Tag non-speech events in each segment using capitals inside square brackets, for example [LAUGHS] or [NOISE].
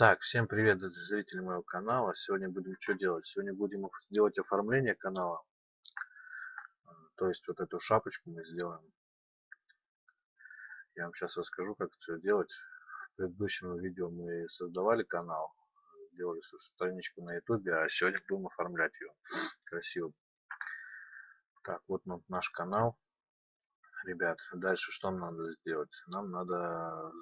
Так, всем привет, зрители моего канала. Сегодня будем что делать? Сегодня будем делать оформление канала. То есть вот эту шапочку мы сделаем. Я вам сейчас расскажу, как это делать. В предыдущем видео мы создавали канал, делали страничку на ютубе, а сегодня будем оформлять ее красиво. Так, вот наш канал. Ребят, дальше что нам надо сделать? Нам надо,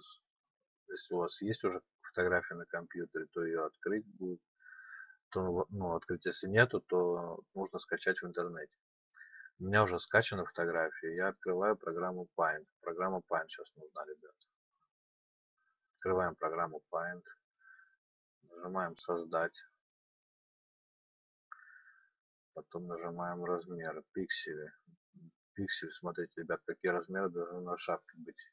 если у вас есть уже фотография на компьютере, то ее открыть будет. То, ну, открыть если нету, то нужно скачать в интернете. У меня уже скачана фотография. Я открываю программу Paint. Программа Paint сейчас нужна, ребят. Открываем программу Paint. Нажимаем создать. Потом нажимаем размеры, пиксели. Пиксель, смотрите, ребят, какие размеры должны на шапке быть.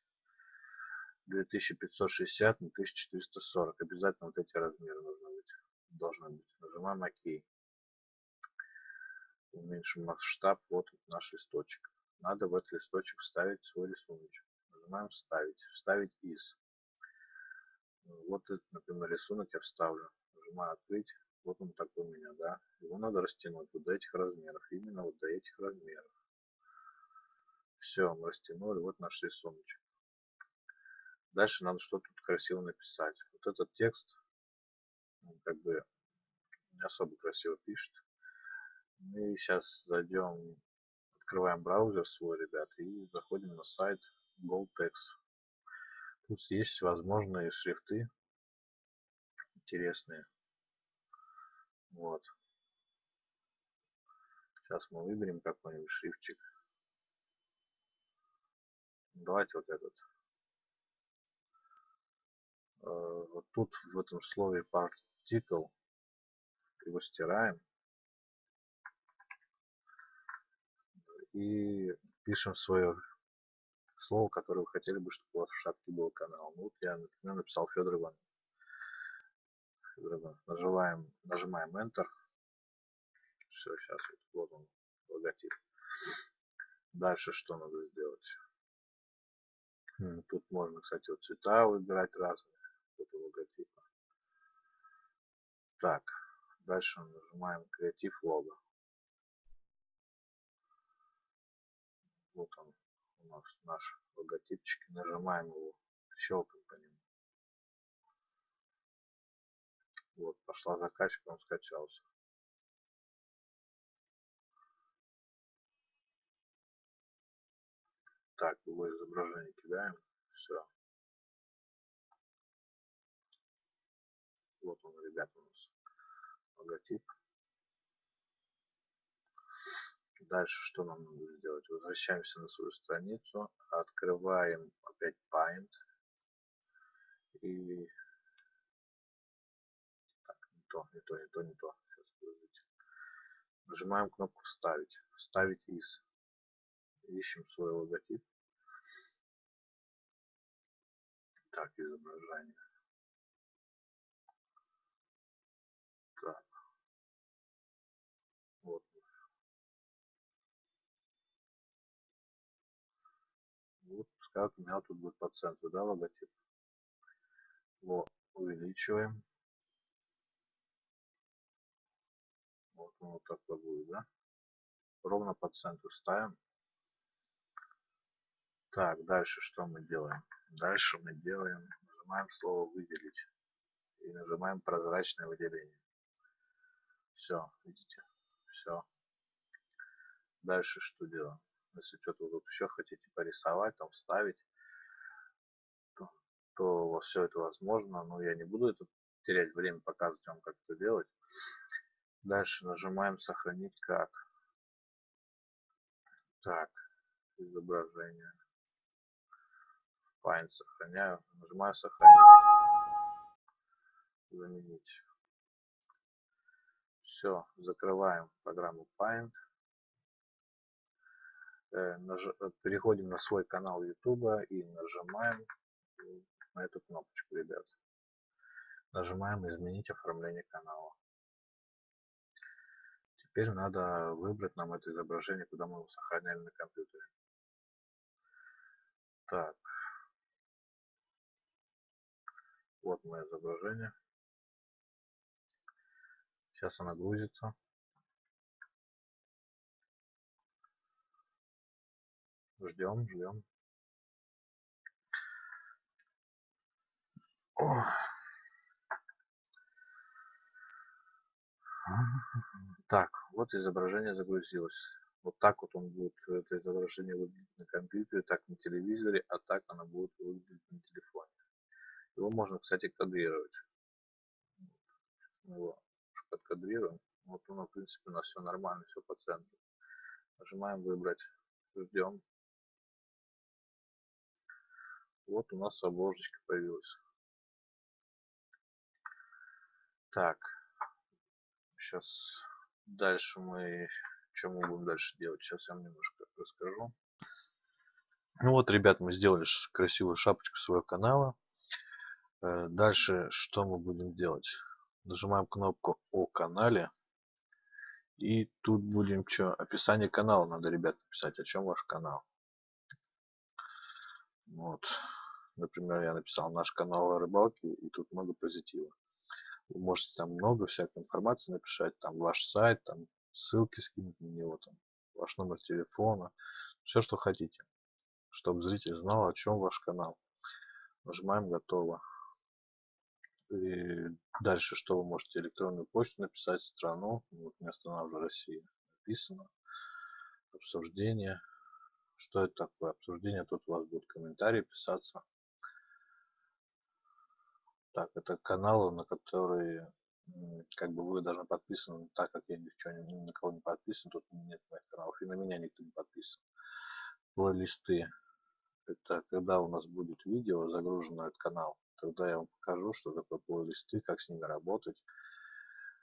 2560 на 1440. Обязательно вот эти размеры должны быть. Должны быть. Нажимаем ОК. Уменьшим масштаб. Вот наш листочек. Надо в этот листочек вставить свой рисунок. Нажимаем вставить. Вставить из. Вот например, рисунок я вставлю. Нажимаю открыть. Вот он такой у меня, да. Его надо растянуть вот до этих размеров. Именно вот до этих размеров. Все, мы растянули. Вот наш рисунок. Дальше надо что-то красиво написать. Вот этот текст, как бы не особо красиво пишет. Мы сейчас зайдем, открываем браузер свой, ребят, и заходим на сайт GoldText. Тут есть возможные шрифты интересные. Вот. Сейчас мы выберем какой-нибудь шрифтик. Давайте вот этот. Э, вот тут в этом слове particle его стираем и пишем свое слово, которое вы хотели бы, чтобы у вас в шапке был канал. Ну, вот я, например, написал Федор Иван. Федор Иван. Нажимаем, нажимаем Enter. Все, сейчас вот он, логотип. Дальше что надо сделать? Тут можно, кстати, вот цвета выбирать разные этого логотипа. Так, дальше нажимаем креатив лого. Вот он у нас наш логотипчик. Нажимаем его, щелкаем по нему. Вот, пошла закачка, он скачался. Так, его изображение кидаем. Все. Ребята, у нас логотип. Дальше что нам надо сделать? Возвращаемся на свою страницу, открываем опять Paint и так, не то, не то, не то, не то. Сейчас, подождите. Нажимаем кнопку Вставить. Вставить из. Ищем свой логотип. Так, изображение. Пускай у меня тут будет по центру, да, логотип. Вот, увеличиваем. Вот он вот такой будет, да. Ровно по центру ставим. Так, дальше что мы делаем? Дальше мы делаем, нажимаем слово выделить и нажимаем прозрачное выделение. Все, видите? Все. Дальше что делаем? Если что-то вы еще хотите порисовать, там вставить, то, то все это возможно, но я не буду это терять время показывать вам, как это делать. Дальше нажимаем сохранить как. Так, изображение. Paint сохраняю. Нажимаю сохранить. Заменить. Все, закрываем программу Paint. Э, переходим на свой канал YouTube и нажимаем на эту кнопочку, ребят. Нажимаем изменить оформление канала. Теперь надо выбрать нам это изображение, куда мы его сохраняли на компьютере. Так. Вот мое изображение. Сейчас она грузится. Ждем, ждем. [LAUGHS] Так, вот изображение загрузилось. Вот так вот он будет, это изображение выглядеть на компьютере, так на телевизоре, а так оно будет выглядеть на телефоне. Его можно, кстати, кадрировать. Мы его подкадрируем. Вот оно, в принципе, у нас все нормально, все по центру. Нажимаем выбрать, ждем. Вот у нас обложечка появилась. Так, сейчас дальше мы, что мы будем дальше делать, сейчас я вам немножко расскажу. Ну вот, ребят, мы сделали красивую шапочку своего канала. Э, дальше что мы будем делать? Нажимаем кнопку о канале. И тут будем что? Описание канала надо, ребят, написать. О чем ваш канал? Вот. Например, я написал наш канал о рыбалке, и тут много позитива. Вы можете там много всякой информации написать, там ваш сайт, там ссылки скинуть на него, там ваш номер телефона, все, что хотите, чтобы зритель знал, о чем ваш канал. Нажимаем «Готово». И дальше что вы можете? Электронную почту написать, страну, вот не останавливаю Россия, написано, обсуждение. Что это такое? Обсуждение, тут у вас будут комментарии писаться. Так, это каналы, на которые как бы вы должны подписаны, так как я ни, ни на кого не подписан, тут нет моих каналов, и на меня никто не подписан. Плейлисты. Это когда у нас будет видео загружено этот канал, тогда я вам покажу, что такое плейлисты, как с ними работать.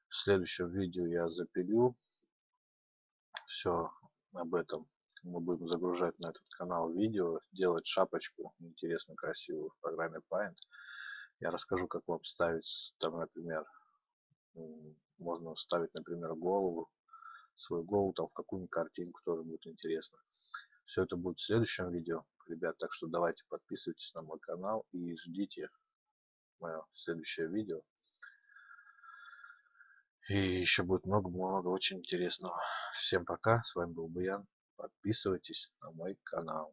В следующем видео я запилю все об этом. Мы будем загружать на этот канал видео, делать шапочку интересную, красивую в программе Paint. Я расскажу, как вам ставить, там, например, можно вставить, например, голову, свою голову там в какую-нибудь картинку, тоже будет интересно. Все это будет в следующем видео, ребят, так что давайте подписывайтесь на мой канал и ждите мое следующее видео. И еще будет много-много очень интересного. Всем пока, с вами был Буян. Подписывайтесь на мой канал.